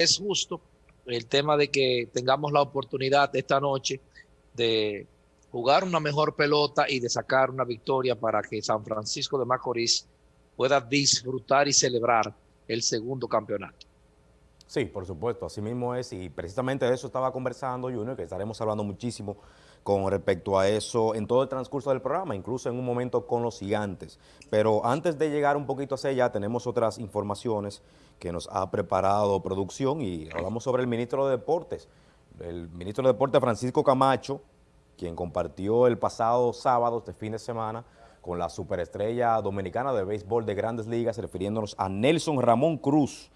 es justo el tema de que tengamos la oportunidad esta noche de jugar una mejor pelota y de sacar una victoria para que San Francisco de Macorís pueda disfrutar y celebrar el segundo campeonato. Sí, por supuesto, así mismo es, y precisamente de eso estaba conversando Junior, que estaremos hablando muchísimo con respecto a eso en todo el transcurso del programa, incluso en un momento con los gigantes. Pero antes de llegar un poquito hacia allá, tenemos otras informaciones que nos ha preparado producción y hablamos sobre el ministro de Deportes. El ministro de Deportes, Francisco Camacho, quien compartió el pasado sábado, este fin de semana, con la superestrella dominicana de béisbol de grandes ligas, refiriéndonos a Nelson Ramón Cruz,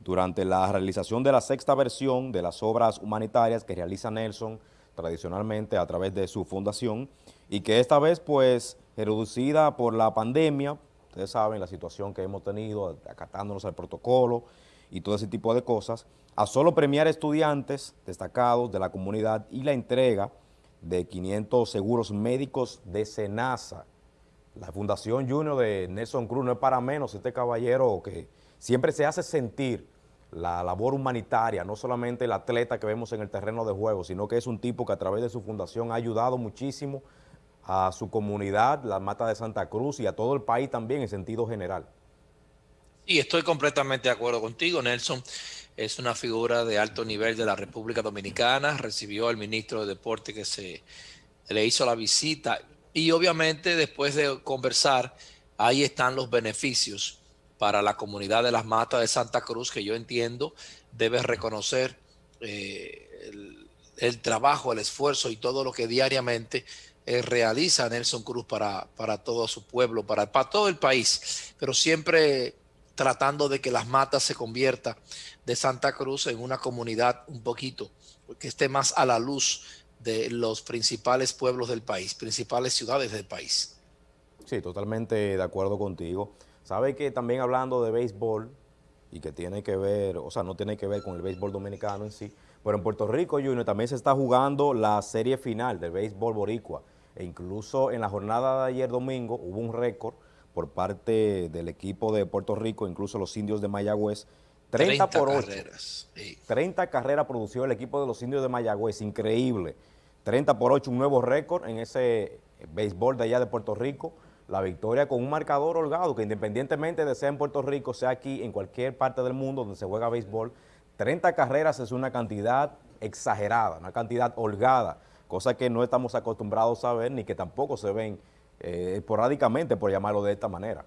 durante la realización de la sexta versión de las obras humanitarias que realiza Nelson tradicionalmente a través de su fundación y que esta vez pues reducida por la pandemia, ustedes saben la situación que hemos tenido acatándonos al protocolo y todo ese tipo de cosas, a solo premiar estudiantes destacados de la comunidad y la entrega de 500 seguros médicos de SENASA. La Fundación Junior de Nelson Cruz no es para menos este caballero que siempre se hace sentir la labor humanitaria, no solamente el atleta que vemos en el terreno de juego, sino que es un tipo que a través de su fundación ha ayudado muchísimo a su comunidad, la Mata de Santa Cruz y a todo el país también en sentido general. Sí, estoy completamente de acuerdo contigo, Nelson. Es una figura de alto nivel de la República Dominicana, recibió al ministro de Deporte que se le hizo la visita y obviamente después de conversar, ahí están los beneficios para la comunidad de las matas de Santa Cruz, que yo entiendo debe reconocer eh, el, trabajo, el esfuerzo y todo lo que diariamente eh, realiza Nelson Cruz para, para todo su pueblo, para, para todo el país, pero siempre tratando de que las matas se convierta de Santa Cruz en una comunidad un poquito que esté más a la luz de los principales pueblos del país, principales ciudades del país. Sí, totalmente de acuerdo contigo. Sabe que también hablando de béisbol, y que tiene que ver, o sea, no tiene que ver con el béisbol dominicano en sí, pero en Puerto Rico, Junior, también se está jugando la serie final del béisbol boricua, e incluso en la jornada de ayer domingo hubo un récord por parte del equipo de Puerto Rico, incluso los indios de Mayagüez, 30, por 8. Carreras, 30 carreras produció el equipo de los indios de Mayagüez, increíble. 30 por 8, un nuevo récord en ese béisbol de allá de Puerto Rico, la victoria con un marcador holgado, que independientemente de sea en Puerto Rico, sea aquí, en cualquier parte del mundo donde se juega béisbol, 30 carreras es una cantidad exagerada, una cantidad holgada, cosa que no estamos acostumbrados a ver ni que tampoco se ven eh, esporádicamente, por llamarlo de esta manera.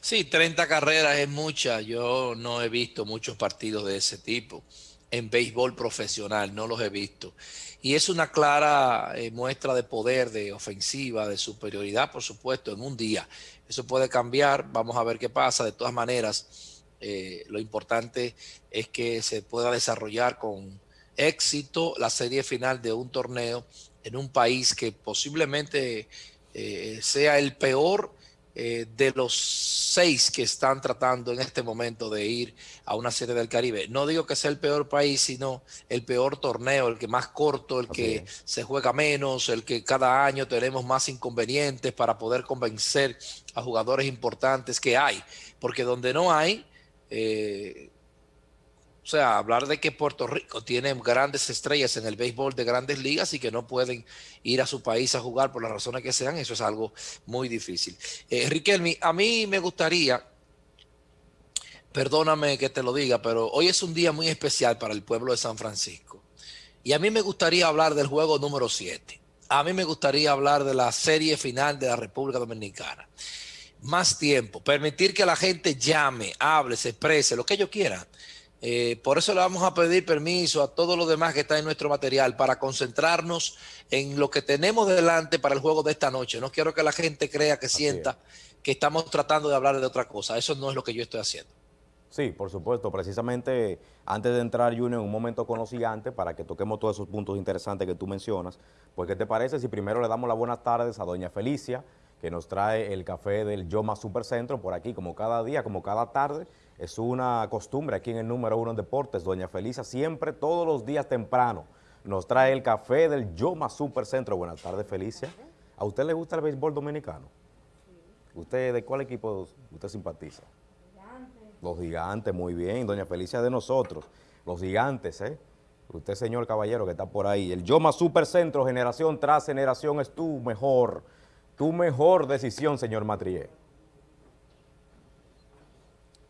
Sí, 30 carreras es mucha, yo no he visto muchos partidos de ese tipo en béisbol profesional, no los he visto. Y es una clara eh, muestra de poder, de ofensiva, de superioridad, por supuesto, en un día. Eso puede cambiar, vamos a ver qué pasa. De todas maneras, eh, lo importante es que se pueda desarrollar con éxito la serie final de un torneo en un país que posiblemente eh, sea el peor eh, de los seis que están tratando en este momento de ir a una serie del Caribe. No digo que sea el peor país, sino el peor torneo, el que más corto, el que se juega menos, el que cada año tenemos más inconvenientes para poder convencer a jugadores importantes que hay. Porque donde no hay, eh, o sea, hablar de que Puerto Rico tiene grandes estrellas en el béisbol de grandes ligas y que no pueden ir a su país a jugar por las razones que sean, eso es algo muy difícil. Eh, Riquelme, a mí me gustaría, perdóname que te lo diga, pero hoy es un día muy especial para el pueblo de San Francisco. Y a mí me gustaría hablar del juego número 7. A mí me gustaría hablar de la serie final de la República Dominicana. Más tiempo, permitir que la gente llame, hable, se exprese, lo que ellos quieran eh, por eso le vamos a pedir permiso a todos los demás que están en nuestro material para concentrarnos en lo que tenemos delante para el juego de esta noche. No quiero que la gente crea que sienta que estamos tratando de hablar de otra cosa. Eso no es lo que yo estoy haciendo. Sí, por supuesto. Precisamente antes de entrar, Junior, en un momento con los gigantes, para que toquemos todos esos puntos interesantes que tú mencionas, pues ¿qué te parece si primero le damos las buenas tardes a doña Felicia, que nos trae el café del Yoma Supercentro por aquí, como cada día, como cada tarde, es una costumbre aquí en el número uno en deportes. Doña Felisa siempre, todos los días temprano, nos trae el café del Yoma Supercentro. Buenas tardes, Felicia. ¿A usted le gusta el béisbol dominicano? ¿Usted de cuál equipo usted simpatiza? Los gigantes, muy bien, doña Felicia de nosotros. Los gigantes, ¿eh? Usted, señor caballero, que está por ahí. El Yoma Supercentro, generación tras generación, es tu mejor, tu mejor decisión, señor Matrié.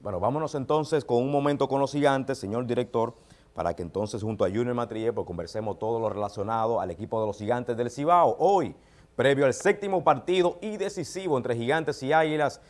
Bueno, vámonos entonces con un momento con los gigantes, señor director, para que entonces junto a Junior Matrié pues conversemos todo lo relacionado al equipo de los gigantes del Cibao. Hoy, previo al séptimo partido y decisivo entre gigantes y águilas